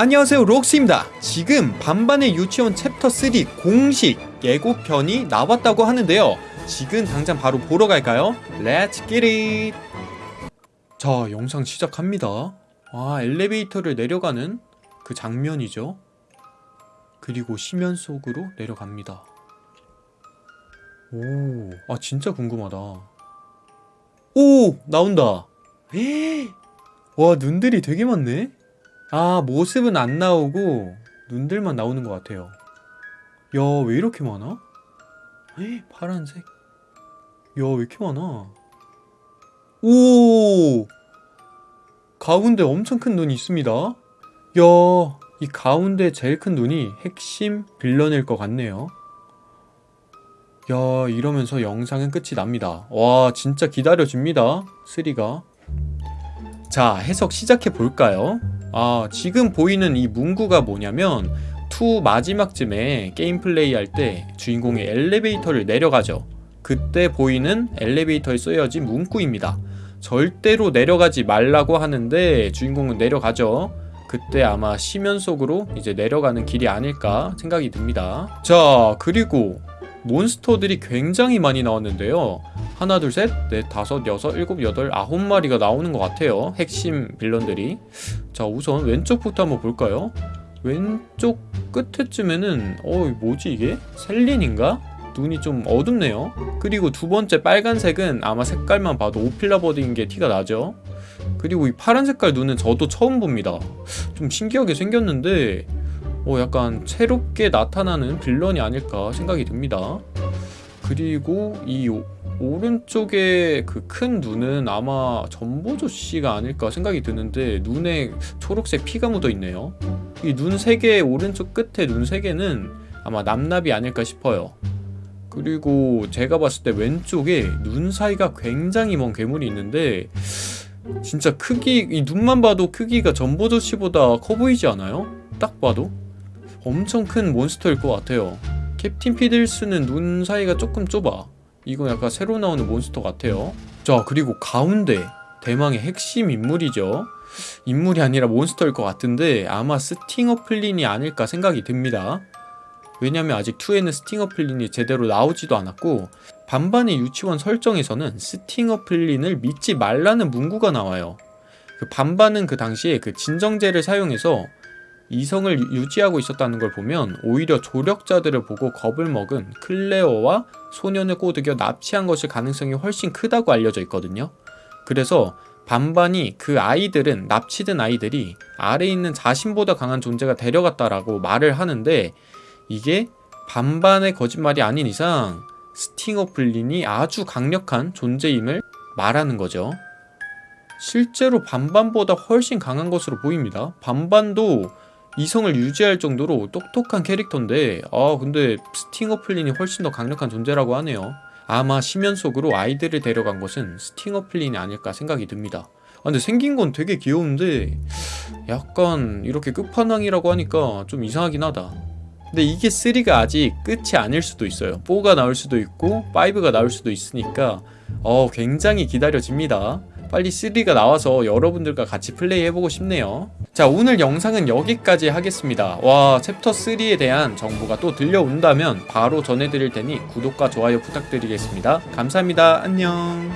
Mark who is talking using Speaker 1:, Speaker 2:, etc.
Speaker 1: 안녕하세요 록스입니다. 지금 반반의 유치원 챕터 3 공식 예고편이 나왔다고 하는데요. 지금 당장 바로 보러 갈까요? Get it! 자 영상 시작합니다. 아 엘리베이터를 내려가는 그 장면이죠. 그리고 심연 속으로 내려갑니다. 오, 아 진짜 궁금하다. 오! 나온다. 에이, 와 눈들이 되게 많네 아 모습은 안 나오고 눈들만 나오는 것 같아요. 야 왜 이렇게 많아? 에이, 파란색. 야 왜 이렇게 많아? 오! 가운데 엄청 큰 눈이 있습니다. 야 이 가운데 제일 큰 눈이 핵심 빌런일 것 같네요. 야 이러면서 영상은 끝이 납니다. 와 진짜 기다려집니다. 3가. 자 해석 시작해 볼까요 아 지금 보이는 이 문구가 뭐냐면 2 마지막쯤에 게임 플레이 할 때 주인공이 엘리베이터를 내려가죠. 그때 보이는 엘리베이터에 쓰여진 문구입니다. 절대로 내려가지 말라고 하는데 주인공은 내려가죠. 그때 아마 심연 속으로 이제 내려가는 길이 아닐까 생각이 듭니다. 자 그리고 몬스터들이 굉장히 많이 나왔는데요. 하나 둘 셋 넷 다섯 여섯 일곱 여덟 아홉 마리가 나오는 것 같아요. 핵심 빌런들이 자 우선 왼쪽부터 한번 볼까요? 왼쪽 끝에쯤에는 어 뭐지 이게? 셀린인가? 눈이 좀 어둡네요. 그리고 두 번째 빨간색은 아마 색깔만 봐도 오필라 버드인 게 티가 나죠. 그리고 이 파란 색깔 눈은 저도 처음 봅니다. 좀 신기하게 생겼는데 어 약간 새롭게 나타나는 빌런이 아닐까 생각이 듭니다. 그리고 이 오른쪽에 그 큰 눈은 아마 전보조 씨가 아닐까 생각이 드는데 눈에 초록색 피가 묻어 있네요. 이 눈 세 개 오른쪽 끝에 눈 세 개는 아마 남납이 아닐까 싶어요. 그리고 제가 봤을 때 왼쪽에 눈 사이가 굉장히 먼 괴물이 있는데 진짜 크기 이 눈만 봐도 크기가 전보조 씨보다 커 보이지 않아요? 딱 봐도? 엄청 큰 몬스터일 것 같아요. 캡틴 피들스는 눈 사이가 조금 좁아 이거 약간 새로 나오는 몬스터 같아요. 자 그리고 가운데 대망의 핵심 인물이죠. 인물이 아니라 몬스터일 것 같은데 아마 스팅어 플린이 아닐까 생각이 듭니다. 왜냐면 아직 2에는 스팅어 플린이 제대로 나오지도 않았고 반반의 유치원 설정에서는 스팅어 플린을 믿지 말라는 문구가 나와요. 그 반반은 그 당시에 그 진정제를 사용해서 이성을 유지하고 있었다는 걸 보면 오히려 조력자들을 보고 겁을 먹은 클레어와 소년을 꼬드겨 납치한 것일 가능성이 훨씬 크다고 알려져 있거든요. 그래서 반반이 그 아이들은 납치된 아이들이 아래에 있는 자신보다 강한 존재가 데려갔다라고 말을 하는데 이게 반반의 거짓말이 아닌 이상 스팅어 플린이 아주 강력한 존재임을 말하는 거죠. 실제로 반반보다 훨씬 강한 것으로 보입니다. 반반도 이성을 유지할 정도로 똑똑한 캐릭터인데 아 근데 스팅어 플린이 훨씬 더 강력한 존재라고 하네요. 아마 심연 속으로 아이들을 데려간 것은 스팅어 플린이 아닐까 생각이 듭니다. 아 근데 생긴 건 되게 귀여운데 약간 이렇게 끝판왕이라고 하니까 좀 이상하긴 하다. 근데 이게 3가 아직 끝이 아닐 수도 있어요. 4가 나올 수도 있고 5가 나올 수도 있으니까 어 굉장히 기다려집니다. 빨리 3가 나와서 여러분들과 같이 플레이 해보고 싶네요 자 오늘 영상은 여기까지 하겠습니다. 와 챕터 3에 대한 정보가 또 들려온다면 바로 전해드릴 테니 구독과 좋아요 부탁드리겠습니다. 감사합니다. 안녕